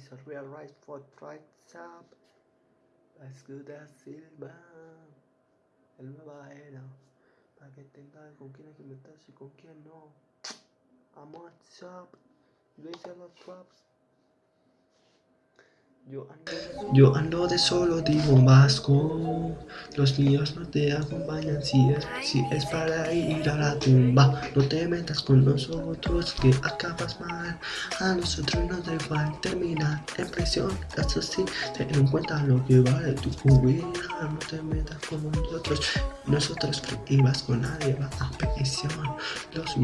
is a real right for rights up. As good as silver. El nueva era. Para que tengas con quién meterse y con quién no. On top. Veis a los traps. Yo ando, de solo, digo vasco. Los niños no te acompañan si es, para ir a la tumba. No te metas con nosotros que acabas mal. A nosotros nos da igual terminar en prisión. Eso sí, ten en cuenta lo que vale tu vida. No te metas con nosotros. Nosotros que ibas con nadie va a prisión. Los,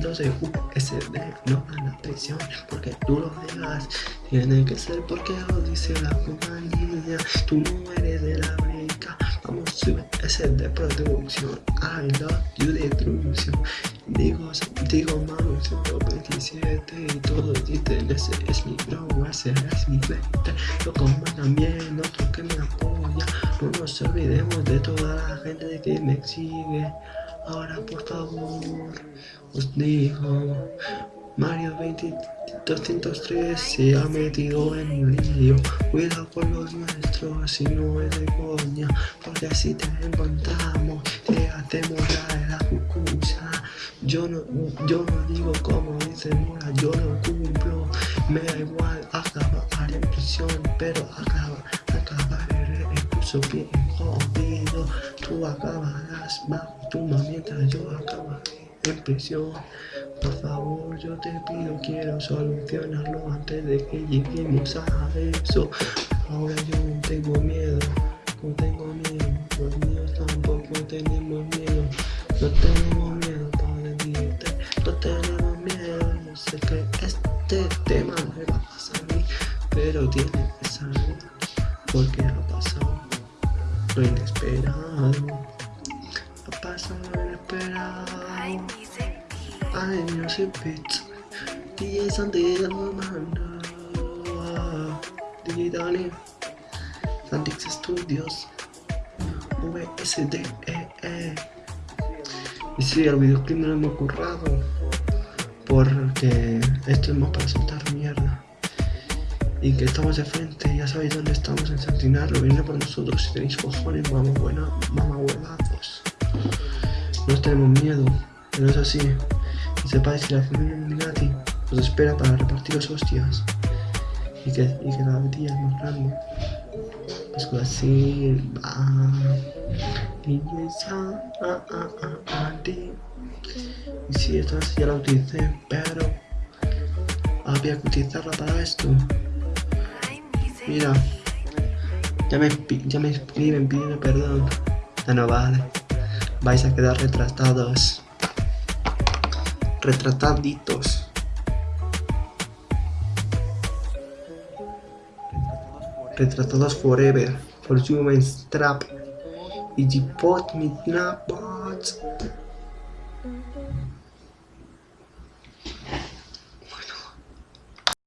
los de USD no van a prisión porque tú lo digas. Tiene que ser porque dice la compañía. Tú no eres de la beca Vamos, sube, ese de producción. I love you de introducción. Digo, digo mami, 127 Y todos dicen ese es mi bro, ese es mi frente Yo como también, otro que me apoya. No nos olvidemos de toda la gente que me sigue. Ahora por favor, os digo Mario 203 se ha metido en mi lío. Cuidado con los nuestros si no es de coña Porque si te encontramos te hacemos la la cucucha yo no, yo no digo como dice Mora, yo no cumplo. Me da igual acabar en prisión Pero acabar, acabaré curso bien jodido. Tú acabarás bajo tu mientras yo acabaré en prisión Por favor yo te pido, quiero solucionarlo antes de que lleguemos a eso. Ahora yo no tengo miedo, no tengo miedo. Los míos tampoco tenemos miedo. No tenemos miedo para decirte, no tenemos miedo. Yo sé que este tema me va a mí Pero tiene que salir porque ha pasado lo inesperado. Ha pasado lo inesperado No sé, bitch. DJ Santiago, manda. DJ Dani. Santix Studios. VSDEE. -E. Y sí, el videoclip no lo hemos currado. Porque esto es más para soltar mierda. Y que estamos de frente, ya sabéis dónde estamos en Santinarlo. Viene por nosotros si tenéis cojones, vamos buena, mamá huevazos. No tenemos miedo, pero es así sepáis que la familia Illuminati os espera para repartiros hostias y que, y que la día es más grande. Es así, va. Y esa, ah, ah, ah, si esta ya la utilicé, pero había que utilizarla para esto. Mira, ya me, ya me escriben pidiendo perdón. Ya no vale. Vais a quedar retratados retrataditos. Retratados forever, for human strap. Y me bots.